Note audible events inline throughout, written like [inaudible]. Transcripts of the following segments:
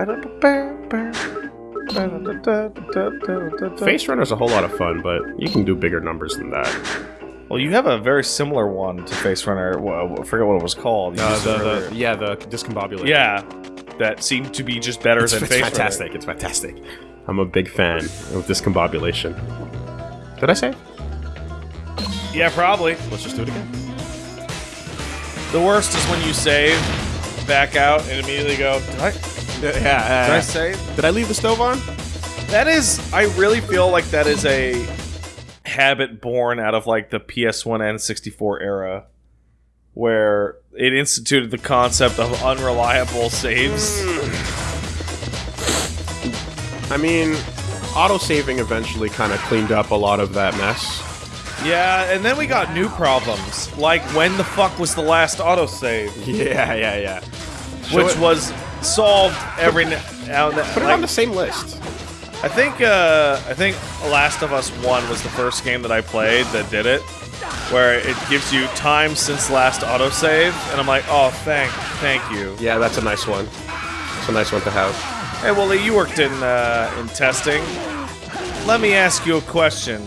[laughs] Face Runner's a whole lot of fun, but you can do bigger numbers than that. Well, you have a very similar one to Face Runner. Well, I forget what it was called. Uh, the, the, yeah, the discombobulator. yeah, that seemed to be just better it's, than it's Face fantastic. It's fantastic. I'm a big fan of discombobulation. Did I say? Yeah, probably. Let's just do it again. The worst is when you save, back out, and immediately go. [laughs] Did I? Did I save? did I leave the stove on? That is. I really feel like that is a habit born out of like the PS1 and 64 era, where it instituted the concept of unreliable saves. I mean, auto-saving eventually kind of cleaned up a lot of that mess. Yeah, and then we got new problems, like when the fuck was the last autosave, [laughs] Yeah, yeah, yeah. which it- was solved every now and then. Put it Like, on the same list. I think uh, I think Last of Us One was the first game that I played that did it, where it gives you time since last autosave, and I'm like, oh, thank, thank you. Yeah, that's a nice one. It's a nice one to have. Hey, Wooly, you worked in uh, in testing. Let me ask you a question.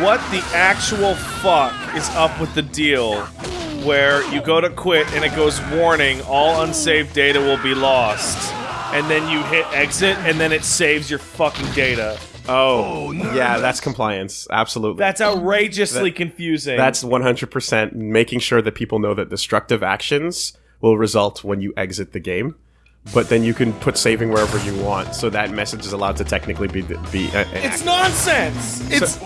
What the actual fuck is up with the deal where you go to quit and it goes warning all unsaved data will be lost? And then you hit exit and then it saves your fucking data. Oh, yeah, that's compliance. Absolutely. That's outrageously That- [laughs] confusing. That's 100% making sure that people know that destructive actions will result when you exit the game. But then you can put saving wherever you want, so that message is allowed to technically be be. Uh, it's nonsense. It's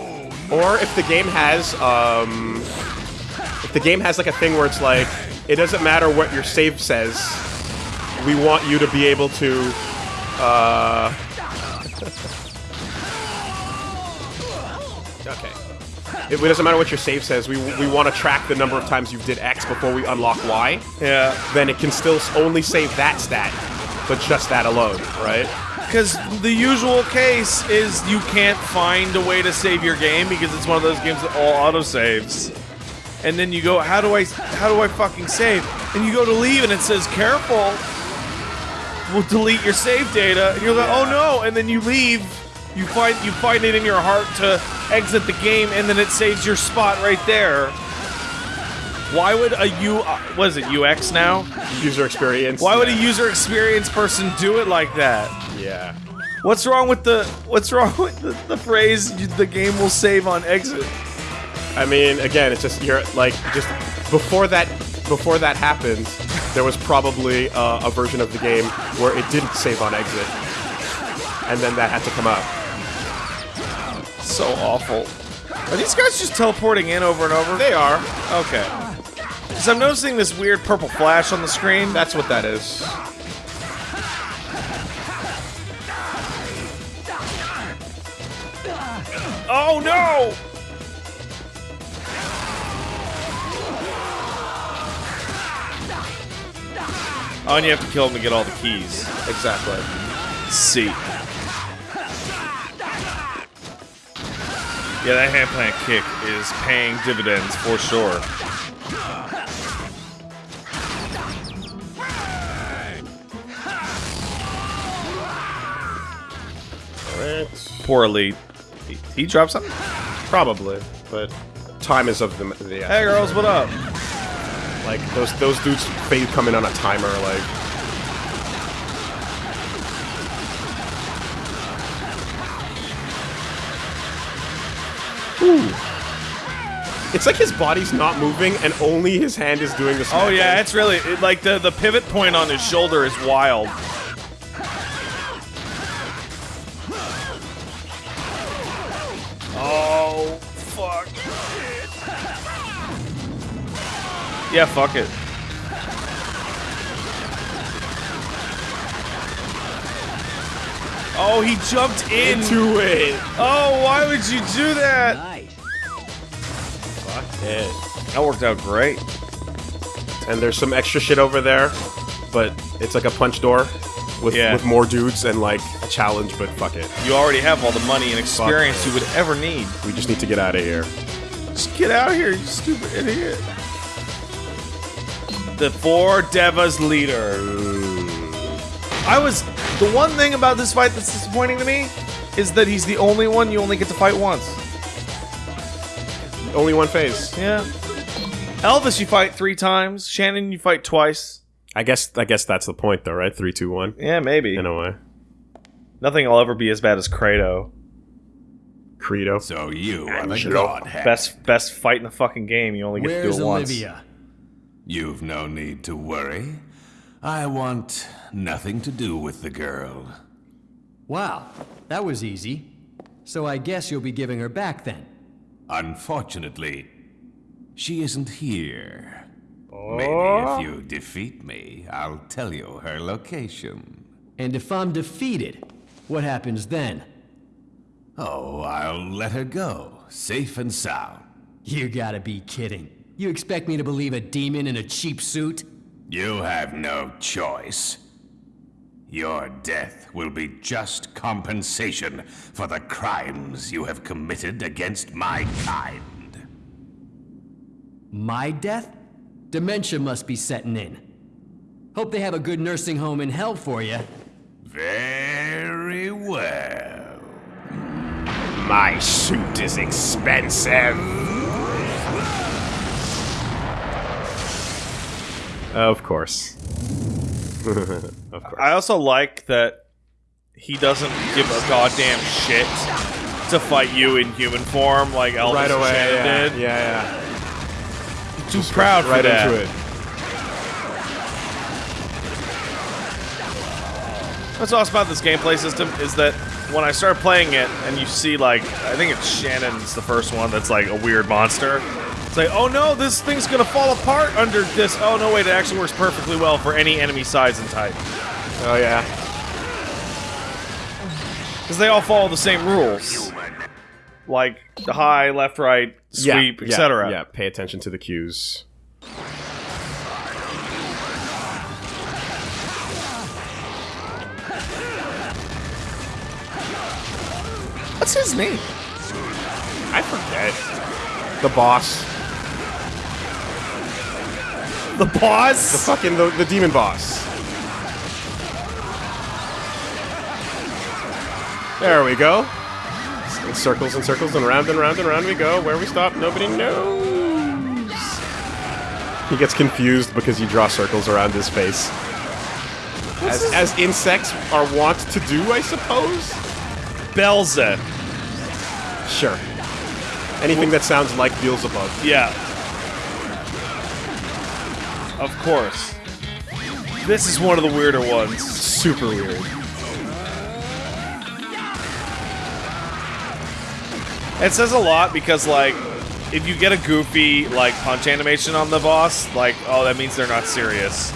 or if the game has um, if the game has like a thing where it's like it doesn't matter what your save says, we want you to be able to. Uh, [laughs] okay. It doesn't matter what your save says. We, we want to track the number of times you did X before we unlock Y. yeah. Then it can still only save that stat, but just that alone, right? Because the usual case is you can't find a way to save your game because it's one of those games that all auto saves. And then you go, how do I, how do I fucking save? And you go to leave and it says, careful, we'll delete your save data. And you're like, oh no! And then you leave. You find you find it in your heart to exit the game, and then it saves your spot right there. Why would a U, what is it, UX now? User experience. Why would a user experience person do it like that? Yeah. What's wrong with the What's wrong with the, the phrase "the game will save on exit"? I mean, again, it's just you're like just before that before that happened, there was probably uh, a version of the game where it didn't save on exit, and then that had to come up. So awful. Are these guys just teleporting in over and over? They are. Okay. Because I'm noticing this weird purple flash on the screen. That's what that is. oh no! Oh, and you have to kill him to get all the keys. Exactly. See. Yeah, that hand plant kick is paying dividends for sure. Alright. Poor elite. He, he dropped something? Probably, but time is of the the Hey girls, what up? Like those those dudes fade come in on a timer like. Ooh. It's like his body's not moving and only his hand is doing the Oh yeah, it's really it, like the the pivot point on his shoulder is wild. Yeah, fuck it. Oh, he jumped in. into it. Oh, why would you do that? Nice. Fuck it. That worked out great. And there's some extra shit over there, but it's like a punch door with Yeah. with more dudes and like a challenge. But fuck it, You already have all the money and experience you would ever need. we just need to get out of here. Just get out of here, you stupid idiot. The four Devas leader. I was The one thing about this fight that's disappointing to me is that he's the only one you only get to fight once. Only one phase. Yeah. Elvis, you fight three times. Shannon, you fight twice. I guess. I guess that's the point, though, right? Three, two, one. Yeah, maybe. In a way. Nothing will ever be as bad as Kratos. Credo. So you are the Angelo. godhead. Best best fight in the fucking game. You only get Where's to do it once. Olivia? You've no need to worry. I want nothing to do with the girl. Wow, that was easy. So I guess you'll be giving her back then. Unfortunately, she isn't here. Maybe if oh. you defeat me, I'll tell you her location. And if I'm defeated, what happens then? Oh, I'll let her go, safe and sound. You gotta be kidding. You expect me to believe a demon in a cheap suit? You have no choice. Your death will be just compensation for the crimes you have committed against my kind. My death? Dementia must be setting in. Hope they have a good nursing home in hell for you. Very well. My suit is expensive. Uh, of course. [laughs] of course. I also like that he doesn't give a goddamn shit to fight you in human form like Elvis right and away. Yeah, did. yeah, Too proud yeah. for Right that. into it. What's awesome about this gameplay system is that when I start playing it and you see like I think it's Shannon's the first one that's like a weird monster. It's like, oh no, this thing's gonna fall apart under this. Oh no, wait, it actually works perfectly well for any enemy size and type Oh yeah. because they all follow the same rules, like the high, left, right, sweep, yeah, etc. Yeah, pay attention to the cues. What's his name? I forget. The boss. The boss? The fucking the, the demon boss. There we go. In circles and circles and round and round and round we go. Where we stop, nobody knows. He gets confused because you draw circles around his face. As, as insects are wont to do, I suppose? Belza. Sure. Anything that sounds like Beelzebub. Yeah. Of course. This is one of the weirder ones. Super weird. It says a lot because, like, if you get a goofy, like, punch animation on the boss, like, oh, that means they're not serious.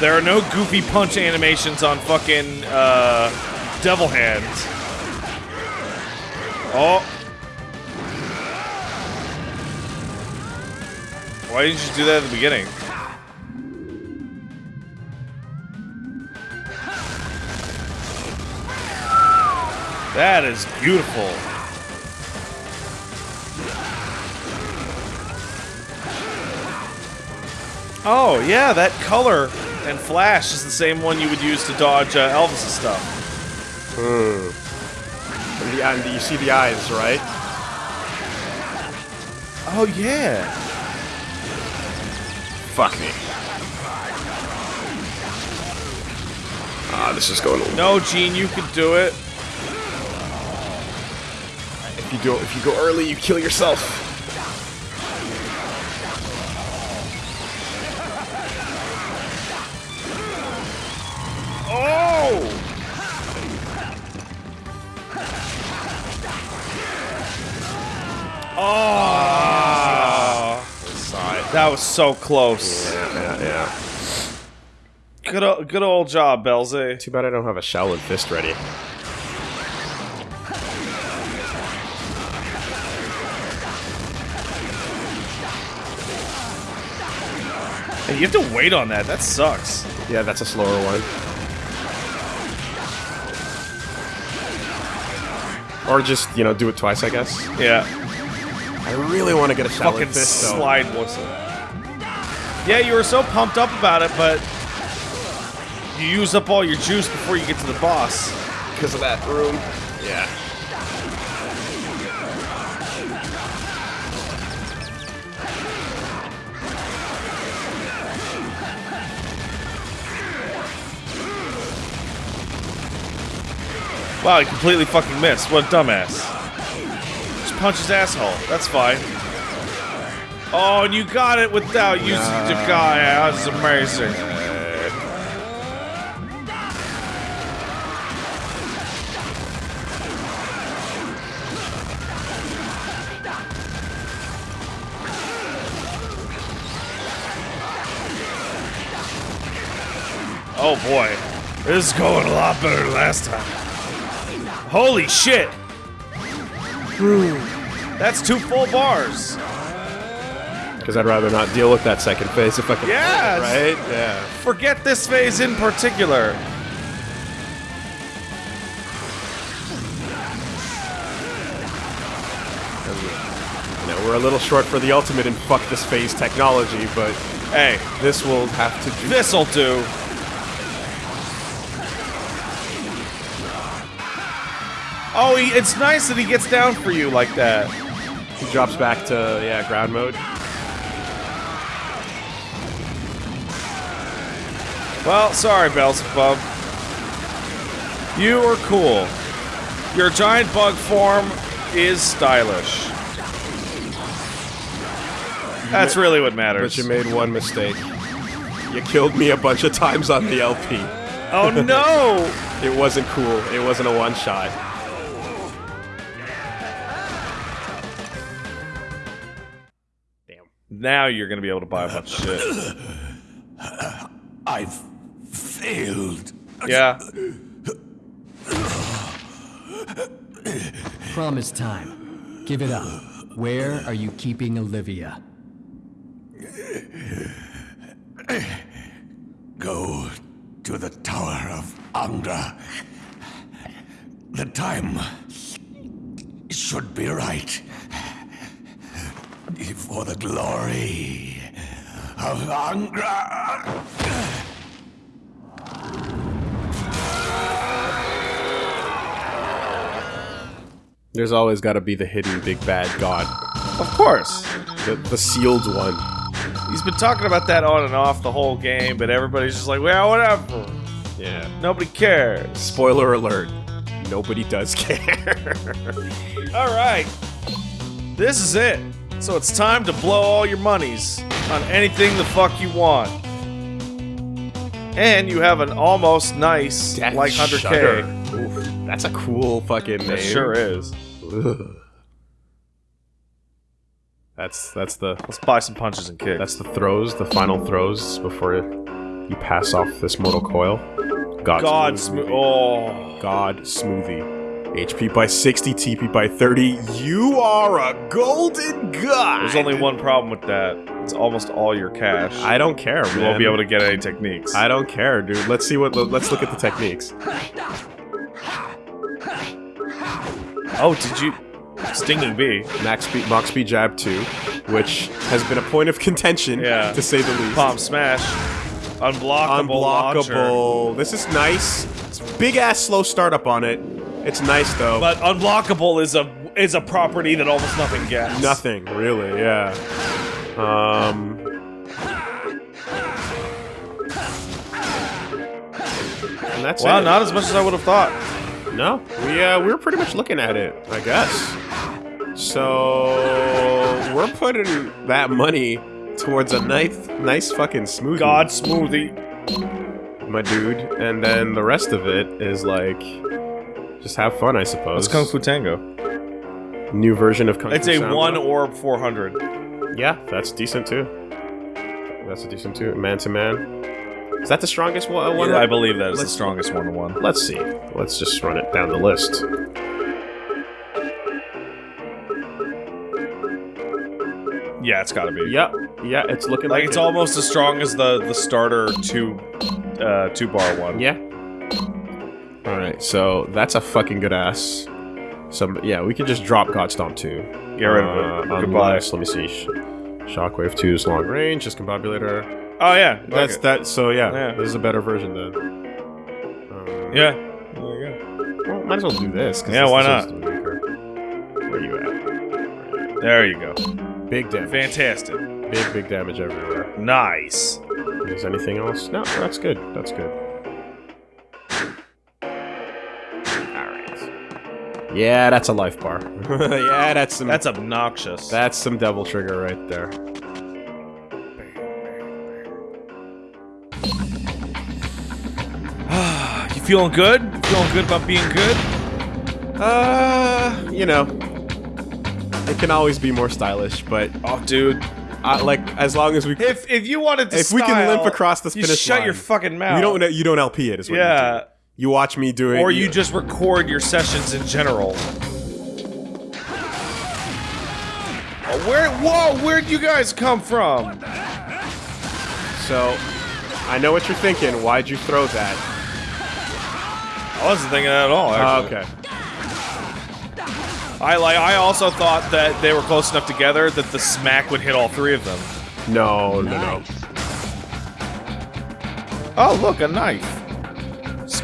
There are no goofy punch animations on fucking, uh, Devil Hands. Oh. Why didn't you do that at the beginning? That is beautiful. Oh, yeah, that color and flash is the same one you would use to dodge uh, Elvis' stuff. And, the, and you see the eyes, right? Oh, yeah. Fuck me. Ah, this is going. No, Gene, you could do it. If you do, if you go early, you kill yourself. Oh! Oh! That was so close. Yeah, yeah. yeah. Good, good old job, Belze. Too bad I don't have a Shaolin fist ready. You have to wait on that. That sucks. Yeah, that's a slower one. Or just, you know, do it twice, I guess. Yeah. I really want to get a Shaolin Fucking fist, though. slide whistle. Yeah, you were so pumped up about it, but You use up all your juice before you get to the boss. Because of that room. Yeah. Wow, he completely fucking missed. What a dumbass. Just punch his asshole. That's fine. Oh, and you got it without using the guy. That's amazing. Oh boy. This is going a lot better than last time. Holy shit! That's two full bars. Because I'd rather not deal with that second phase if I can. Yes. Right? Yeah. Forget this phase in particular. You know, we're a little short for the ultimate in fuck this phase technology, but Hey, this will have to do. this'll do. Oh, he, it's nice that he gets down for you like that. He drops back to, yeah, ground mode. Well, sorry, Beelzebub. You are cool. Your giant bug form is stylish. That's really what matters. But you made one mistake. You killed me a bunch of times on the LP. Oh no! [laughs] It wasn't cool. It wasn't a one shot. Now you're gonna be able to buy a bunch of shit. I've failed. Yeah. Promise time. Give it up. Where are you keeping Olivia? Go to the Tower of Angra. The time should be right. For the glory of Angra. There's always got to be the hidden big bad god. Of course. The, the sealed one. He's been talking about that on and off the whole game, but everybody's just like, well, whatever. Yeah. Nobody cares. Spoiler alert. Nobody does [laughs] care. All right. This is it. So it's time to blow all your monies on anything the fuck you want. And you have an almost nice, Death like 100k. Shudder. Oof, that's a cool fucking name. It sure is. Ugh. That's that's the Let's buy some punches and kicks. that's the throws, the final throws before you pass off this mortal coil. God, God smooth smooth. Oh. God smoothie. HP by 60, TP by 30. You are a golden god. There's only one problem with that. It's almost all your cash. I don't care, you man. won't be able to get any techniques. I don't care, dude. Let's see what. Let's look at the techniques. oh, did you? Stinging bee. Max speed, Mach speed jab two, which has been a point of contention, Yeah. to say the least. Palm smash. Unblockable. launcher. Unblockable. This is nice. It's big ass slow startup on it. It's nice though. But unblockable is a is a property that almost nothing gets. nothing really. Yeah. Um. And that's Wow, it. not as much as I would have thought. No, we uh, we were pretty much looking at it, I guess. So we're putting that money towards a nice, nice fucking smoothie, God smoothie. my dude, and then the rest of it is like just have fun, I suppose. What's Kung Fu Tango? New version of Kung It's Fu It's a Samba. one orb 400. Yeah, that's decent too. That's a decent too. Man to man. Is that the strongest one? one? I believe that is the Let's- strongest one to one. Let's see. Let's just run it down the list. Yeah, it's gotta be. Yep. Yeah, it's looking like, Like it's it. almost as strong as the the starter two uh two bar one. Yeah. All right, so that's a fucking good ass. Some yeah, we could just drop Godstomp two. Get rid of it. Uh, Goodbye. unless- Let me see. Sh- Shockwave 2's long range, discombobulator. Oh yeah. That's that. So yeah, Yeah. this is a better version then. Yeah. There you Well, might as well do this. Yeah, this why not? to be weaker. Where you at? There you go. Big damage. Fantastic. Big, big damage everywhere. Nice. Is anything else? No, that's good. That's good. Yeah, that's a life bar. [laughs] yeah, that's some That's obnoxious. that's some devil trigger right there. [sighs] you feeling good? You feeling good about being good? Uh, you know, it can always be more stylish, but Oh, dude. uh, like as long as we If if you wanted to if we can limp across this you shut line, your fucking mouth. you don't you don't LP it is what Yeah. you do. You watch me doing it or you just record your sessions in general. Oh, where? Whoa! Where'd you guys come from? So, I know what you're thinking. Why'd you throw that? I wasn't thinking that at all. Oh, actually. okay. I like. I also thought that they were close enough together that the smack would hit all three of them. No, no, no. Oh, look, a knife,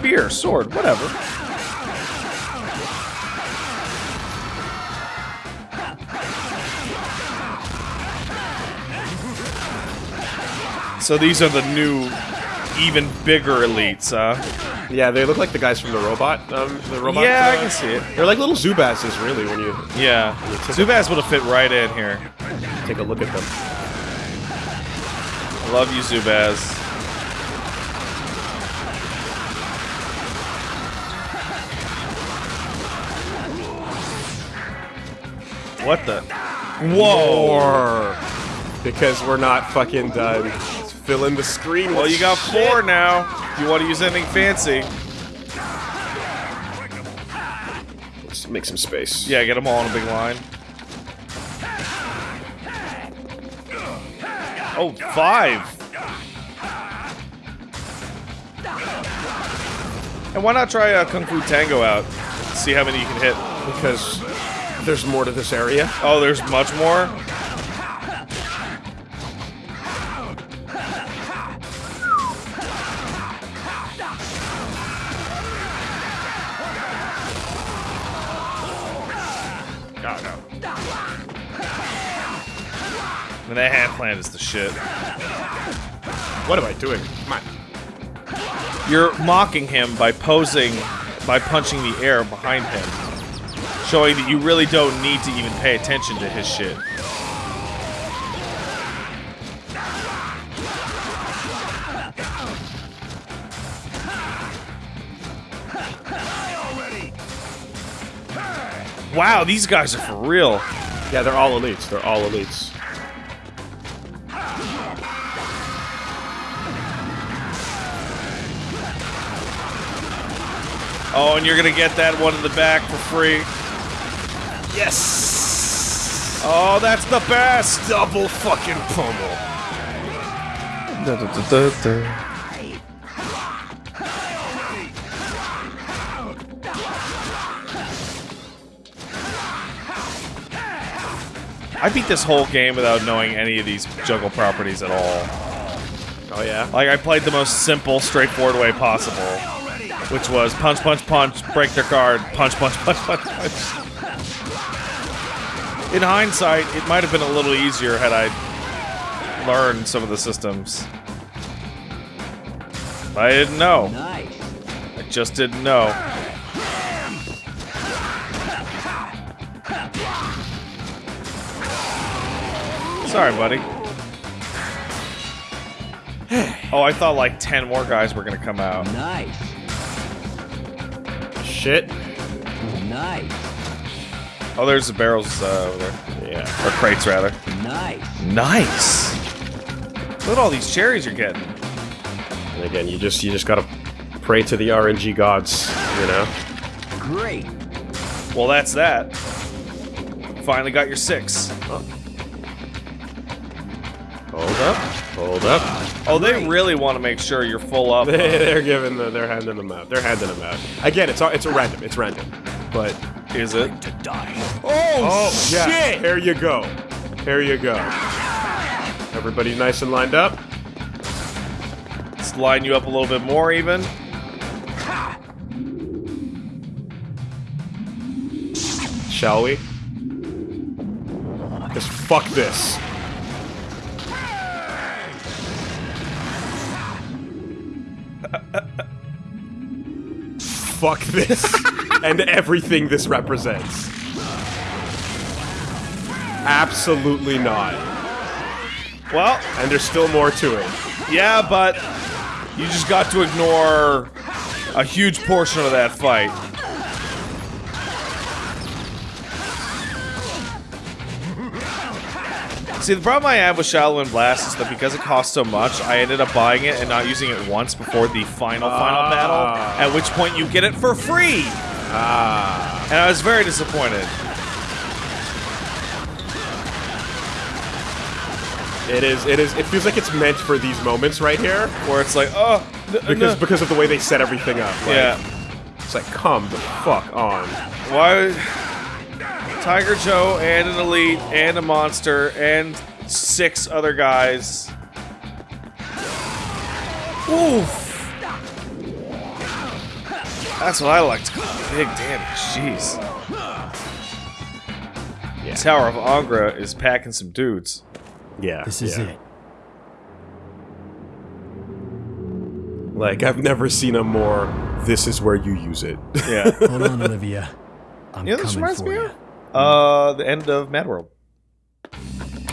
spear, sword, whatever. So these are the new, even bigger elites, huh? Yeah, they look like the guys from the robot. Um, the robot. Yeah, I uh, can see it. They're like little Zubasses, really, when you Yeah, Zubaz would have fit right in here. take a look at them. I love you, Zubaz. What the? Whoa! Because we're not fucking done. Let's fill in the screen. Well, you got four now. If you want to use anything fancy, Let's make some space. yeah, get them all in a big line. Oh, five. And why not try a Kung Fu Tango out? See how many you can hit. because there's more to this area. Oh, there's much more? And that hand plant is the shit. What am I doing? Come on. You're mocking him by posing, by punching the air behind him, showing that you really don't need to even pay attention to his shit. Wow, these guys are for real. Yeah, they're all elites. They're all elites. Oh, and you're gonna get that one in the back for free. Yes. Oh, that's the best! Double fucking pummel. I beat this whole game without knowing any of these juggle properties at all. Oh yeah. Like, I played the most simple, straightforward way possible, which was punch, punch, punch, break their guard, punch, punch, punch, punch, punch. In hindsight, it might have been a little easier had I learned some of the systems. But I didn't know. Nice. I just didn't know. Sorry, buddy. Oh, I thought like 10 more guys were gonna come out. Nice. Shit. Nice. Oh, there's the barrels uh, over there. Yeah. Or crates, rather. Nice. Nice! Look at all these cherries you're getting. And again, you just you just gotta pray to the RNG gods, you know. Great. Well, that's that. Finally got your six. Hold up. Hold up. Oh, they really want to make sure you're full up. [laughs] they're giving the, they're handing them out. They're handing them out. Again, it's a- it's a random. It's random but is it? To die. Oh, oh shit! Yeah. Here you go. Here you go. Everybody nice and lined up. Let's line you up a little bit more even. Shall we? Just fuck this. [laughs] fuck this. [laughs] and everything this represents. Absolutely not. Well, And there's still more to it. yeah, but you just got to ignore a huge portion of that fight. See, the problem I have with Shaolin Blast is that because it costs so much, I ended up buying it and not using it once before the final, final Ah. battle, at which point you get it for free! Ah. And I was very disappointed. It is, it is, it feels like it's meant for these moments right here. Where it's like, oh, Because, because of the way they set everything up. Like, yeah. It's like, come the fuck on. Why? Tiger Joe and an elite and a monster and six other guys. Oof. That's what I like to call big damage. Jeez. Yeah. Tower of Angra is packing some dudes. Yeah. This is yeah. it. Like, I've never seen a more, this is where you use it. Yeah. [laughs] Hold on, Olivia. I'm you know this reminds me of? Uh, the end of MadWorld.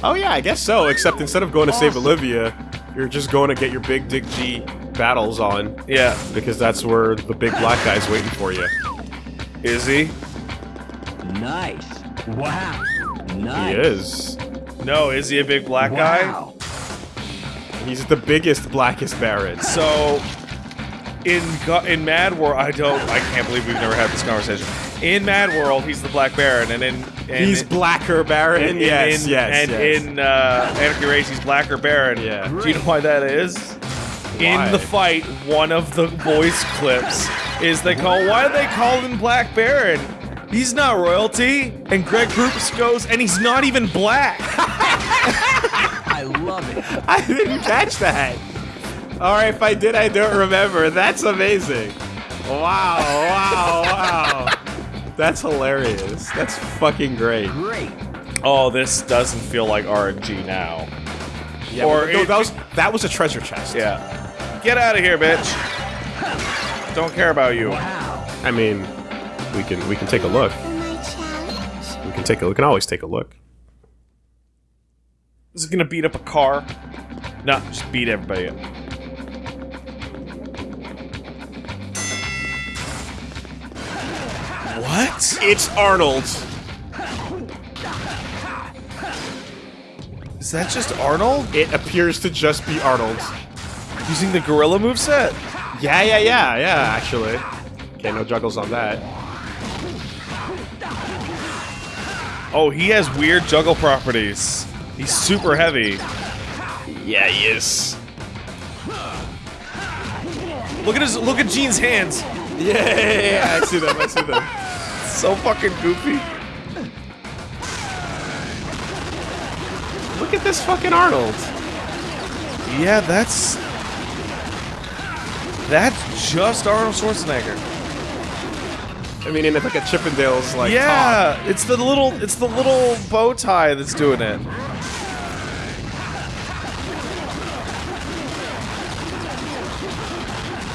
oh, yeah, I guess so. Except instead of going to save Olivia, you're just going to get your big Dick G battles on. Yeah. Because that's where the big black guy's waiting for you. Is he? Nice. Wow. Nice. He is. No, is he a big black guy? Wow. He's the biggest, blackest Baron. So, in in MadWorld, I don't, I can't believe we've never had this conversation. In MadWorld, he's the Black Baron, and in and He's in, blacker Baron. in, yes, in, yes, and yes. in uh, Anarchy Reigns, he's Blacker Baron. Yeah. Do you know why that is? Why? In the fight, one of the voice clips is they call. Why do they call him Black Baron? He's not royalty. And Greg Proops goes, and he's not even black. [laughs] I love it. [laughs] I didn't catch that. All right, if I did, I don't remember. That's amazing. Wow, wow, wow. That's hilarious. That's fucking great. Great. Oh, this doesn't feel like RNG now. Yeah, Or but no, it- that was that was a treasure chest. Yeah. Get out of here, bitch. Don't care about you. I mean, we can we can take a look. We can take a we can always take a look. Is it gonna beat up a car? No, just beat everybody up. What? It's Arnold. Is that just Arnold? It appears to just be Arnold. Using the gorilla moveset? Yeah, yeah, yeah, yeah. Actually, okay, no juggles on that. Oh, he has weird juggle properties. He's super heavy. Yeah, he is. Look at his look at Gene's hands. Yeah, yeah, yeah, I see them. I see them. [laughs] So fucking goofy. Look at this fucking Arnold. Yeah, that's That's just Arnold Schwarzenegger. I mean, in like a Chippendales like top. yeah, it's the little it's the little bow tie that's doing it.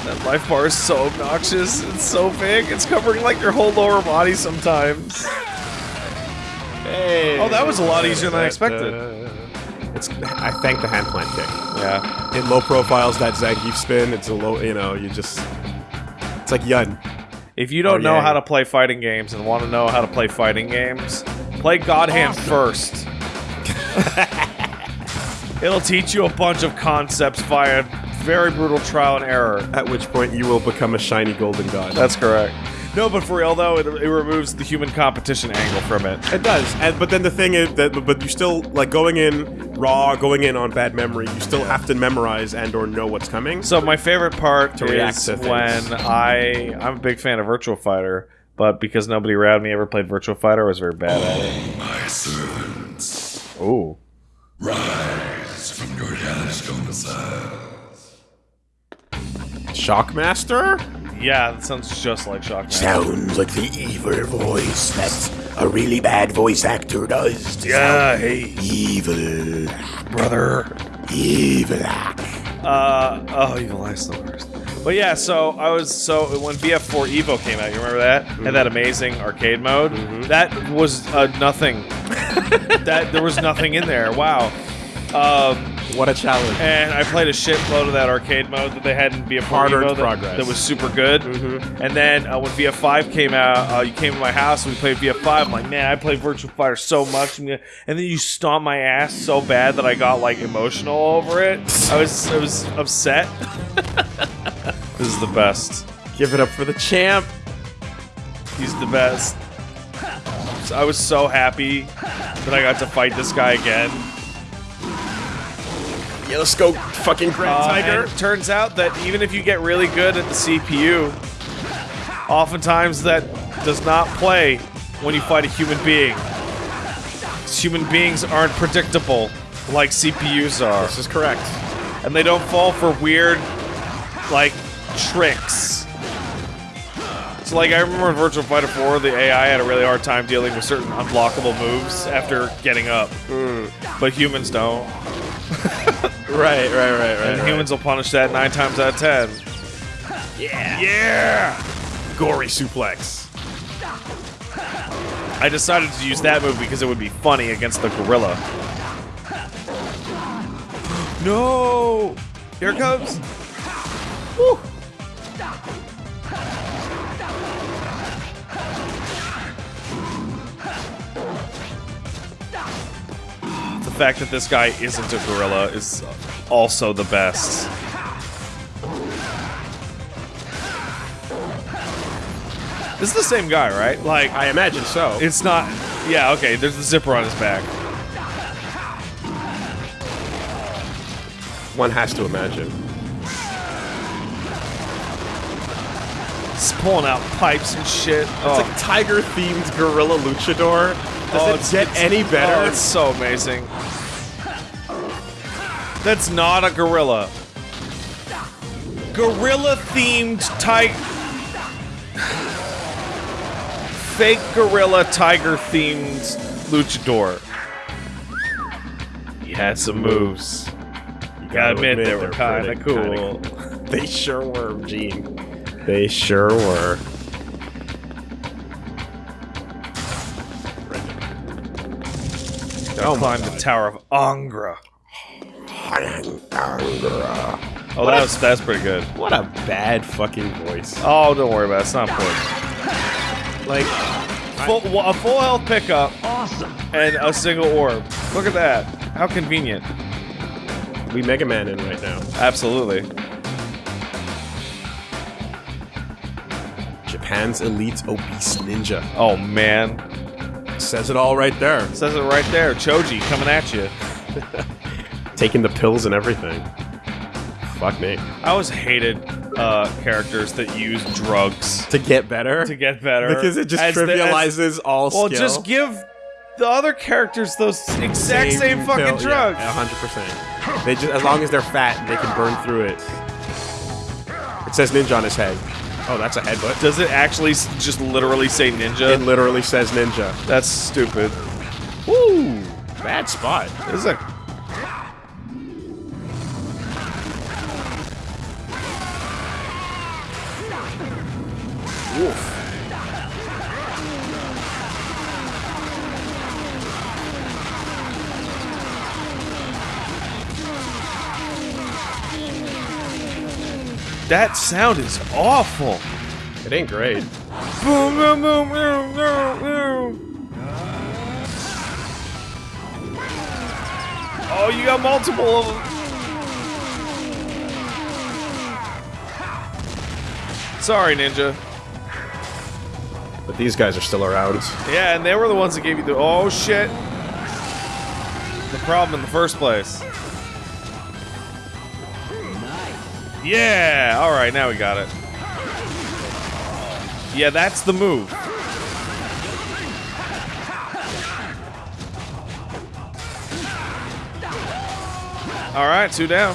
That life bar is so obnoxious. It's so big. It's covering like your whole lower body sometimes. Hey. Oh, that was a lot easier than I expected. It's. I thank the hand plant kick. Yeah. In low profiles, that Zangief spin. It's a low. You know, you just. It's like Yun. If you don't Oh, know yeah. how to play fighting games and want to know how to play fighting games, play God Hand first. [laughs] It'll teach you a bunch of concepts via very brutal trial and error. At which point you will become a shiny golden god. That's correct. No, but for real though, it, it removes the human competition angle from it. It does, and but then the thing is that, but you still like going in raw, going in on bad memory. You still have to memorize and or know what's coming. So my favorite part To react is to when I I'm a big fan of Virtual Fighter, but because nobody around me ever played Virtual Fighter, I was very bad at it. My servants, Ooh. rise from your hellish domicile. Shockmaster. Yeah, that sounds just like Shockmaster. Sounds like the evil voice that a really bad voice actor does. to Yeah, hey, Evil. brother. Evil. Uh, oh, Evil Eye's the worst. But yeah, so I was so when BF4 Evo came out, you remember that? Had that amazing arcade mode. That was uh, nothing. [laughs] that there was nothing in there. Wow. Um, What a challenge. and I played a shitload of that arcade mode that they had in VF4 Hard-earned Evo that, progress. that was super good. And then uh, when VF5 came out, uh, you came to my house and we played VF5. I'm like, man, I play Virtual Fighter so much. And then you stomped my ass so bad that I got like emotional over it. I was I was upset. [laughs] this is the best. Give it up for the champ. He's the best. I was so happy that I got to fight this guy again. Yeah, let's go, fucking Grand Uh, Tiger. turns out that even if you get really good at the CPU, oftentimes that does not play when you fight a human being. Human beings aren't predictable like CPUs are, This is correct. and they don't fall for weird, like, tricks. So, like, I remember in Virtual Fighter 4, the AI had a really hard time dealing with certain unblockable moves after getting up. But humans don't. [laughs] Right, right, right, right. And humans will punish that nine times out of ten. Yeah. Yeah! Gory suplex. I decided to use that move because it would be funny against the gorilla. [gasps] no! Here it comes! Woo! Fact that this guy isn't a gorilla is also the best. This is the same guy, right? Like, I imagine so. it's not. Yeah, okay. There's the zipper on his back. One has to imagine. He's pulling out pipes and shit. It's Oh, like tiger-themed gorilla luchador. Does Oh, it get any better? Oh, it's so amazing. That's not a gorilla. Gorilla themed tiger. Fake gorilla tiger themed luchador. He had some moves. You gotta admit, they were they're kind of cool. kinda [laughs] They sure were, Gene. They sure were. Oh, climb the Tower of Angra. Oh, that was, that's pretty good. What a bad fucking voice. Oh, don't worry about it. It's not important. Like, Full, a full health pickup. Awesome. And a single orb. Look at that. How convenient. we Mega Man in right now. Absolutely. Japan's elite obese ninja. Oh, man. Says it all right there. Says it right there. Choji coming at you. [laughs] Taking the pills and everything. Fuck me. I always hated uh, characters that use drugs To get better? to get better. because it just As the- as- trivializes all well, skill. just give the other characters those exact same, fucking pill- drugs. Yeah, hundred percent. They just as long as they're fat, they can burn through it. It says ninja on his head. Oh, that's a headbutt. Does it actually just literally say ninja? It literally says ninja. That's stupid. Woo! Bad spot. This is a That sound is awful. It ain't great. Boom, boom, boom, boom, boom, boom. Oh, you got multiple of them. Sorry, Ninja. But these guys are still around. Yeah, and they were the ones that gave you the. Oh, shit. The problem in the first place. Yeah! Alright, now we got it. Yeah, that's the move. Alright, two down.